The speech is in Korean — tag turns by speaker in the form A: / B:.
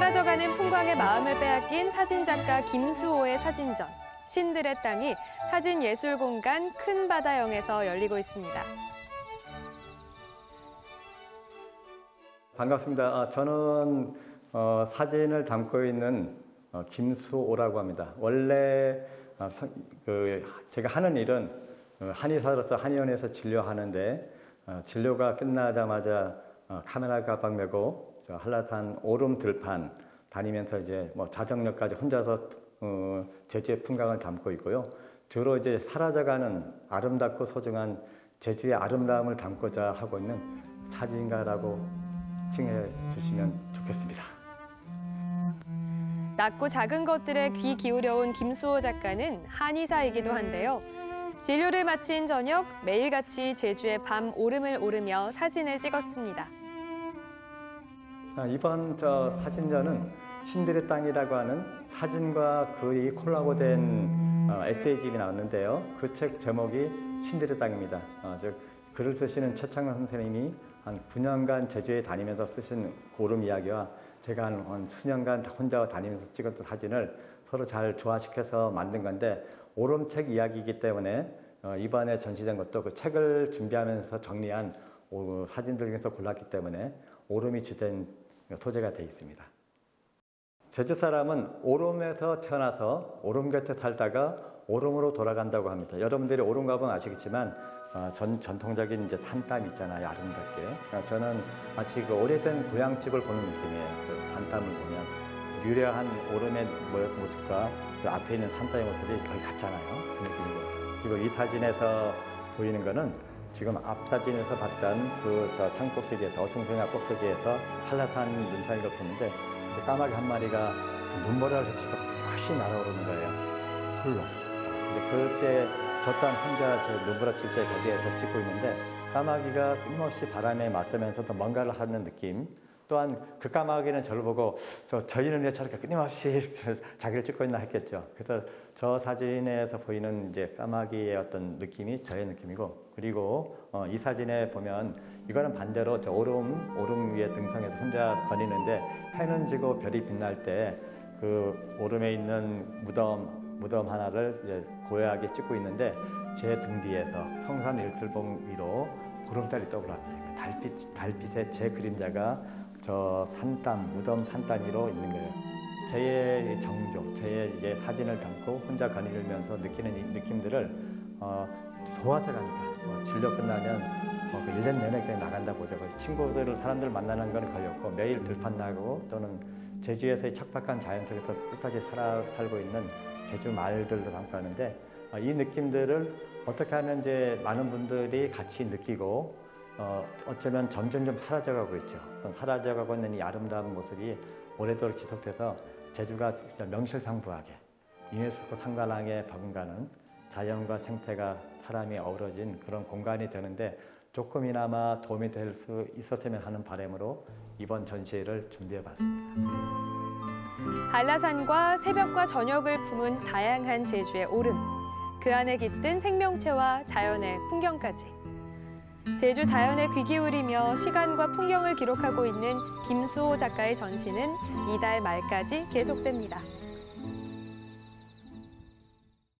A: 서광의 마음을 빼앗긴 사진작가 김수호의 사진전. 신들의 땅이 사진예술공간 큰 바다영에서 열리고 있습니다.
B: 반갑습니다. 아, 저는 어, 사진을 담고 있는 어, 김수호라고 합니다. 원래 어, 사- 그 제가 하는 일은 어, 한의사로서 한의원에서 진료하는데 어, 진료가 끝나자마자 어, 카메라 가방 메고 저 한라산 오름 들판 다니면서 이제 뭐 자정역까지 혼자서 어, 제주의 풍광을 담고 있고요. 주로 이제 사라져가는 아름답고 소중한 제주의 아름다움을 담고자 하고 있는 사진가라고 칭해 주시면 좋겠습니다.
A: 낮고 작은 것들에 귀 기울여온 김수호 작가는 한의사이기도 한데요. 진료를 마친 저녁 매일같이 제주의 밤 오름을 오르며 사진을 찍었습니다.
B: 아, 이번 저 사진전은 신들의 땅이라고 하는 사진과 거의 콜라보된 어, 에세이집이 나왔는데요. 그 책 제목이 신들의 땅입니다. 어, 즉 글을 쓰시는 최창원 선생님이 한 9년간 제주에 다니면서 쓰신 고름 이야기와 제가 한, 한 수년간 혼자 다니면서 찍었던 사진을 서로 잘 조화시켜서 만든 건데 오름책 이야기이기 때문에 어, 이번에 전시된 것도 그 책을 준비하면서 정리한 오, 사진들 중에서 골랐기 때문에 오름이 주된 소재가 되어 있습니다. 제주 사람은 오름에서 태어나서 오름 곁에 살다가 오름으로 돌아간다고 합니다. 여러분들이 오름 가보면 아시겠지만 어, 전, 전통적인 이제 산땀 있잖아요. 아름답게. 어, 저는 마치 그 오래된 고향집을 보는 느낌이에요. 그 산땀을 보면 유려한 오름의 모- 모습과 그 앞에 있는 산땀의 모습이 거의 같잖아요. 그 느낌이고. 그리고 이 사진에서 보이는 거는 지금 앞 사진에서 봤던 그저 산꼭대기에서 어승평야 꼭대기에서 한라산 눈산이를 보는데 그때 까마귀 한 마리가 그 눈보라를 치고 훨씬 날아오르는 거예요. 홀로. 근데 그때 저 또한 혼자 저 눈보라 칠 때 거기에서 찍고 있는데 까마귀가 끊임없이 바람에 맞서면서도 뭔가를 하는 느낌. 또한 그 까마귀는 저를 보고 저 저희는 왜 저렇게 끊임없이 자기를 찍고 있나 했겠죠. 그래서 저 사진에서 보이는 이제 까마귀의 어떤 느낌이 저의 느낌이고 그리고 어, 이 사진에 보면 이거는 반대로 저 오름 오름 위에 등성해서 혼자 거니는데 해는 지고 별이 빛날 때 그 오름에 있는 무덤 무덤 하나를 이제 고요하게 찍고 있는데 제 등 뒤에서 성산 일출봉 위로 구름달이 떠올랐어요. 달빛 달빛에 제 그림자가 저 산땀 무덤 산땀 위로 있는 거예요. 제의 정조, 제의 이제 사진을 담고 혼자 거닐면서 느끼는 이 느낌들을 어, 좋아서 가니까 어, 진료 끝나면 어, 그 1년 내내 그냥 나간다 보죠. 그래서 친구들을 사람들 만나는 건 거의 없고 매일 들판 나고 또는 제주에서의 척박한 자연 속에서 끝까지 살아 살고 있는 제주 마을들도 담고 하는데 어, 이 느낌들을 어떻게 하면 이제 많은 분들이 같이 느끼고 어, 어쩌면 점점점 사라져가고 있죠. 사라져가고 있는 이 아름다운 모습이 오래도록 지속돼서 제주가 명실상부하게 유네스코 상관왕에 버금가는 자연과 생태가 사람이 어우러진 그런 공간이 되는데 조금이나마 도움이 될 수 있었으면 하는 바람으로 이번 전시회를 준비해봤습니다.
A: 한라산과 새벽과 저녁을 품은 다양한 제주의 오름. 그 안에 깃든 생명체와 자연의 풍경까지. 제주 자연에 귀 기울이며 시간과 풍경을 기록하고 있는 김수호 작가의 전시는 이달 말까지 계속됩니다.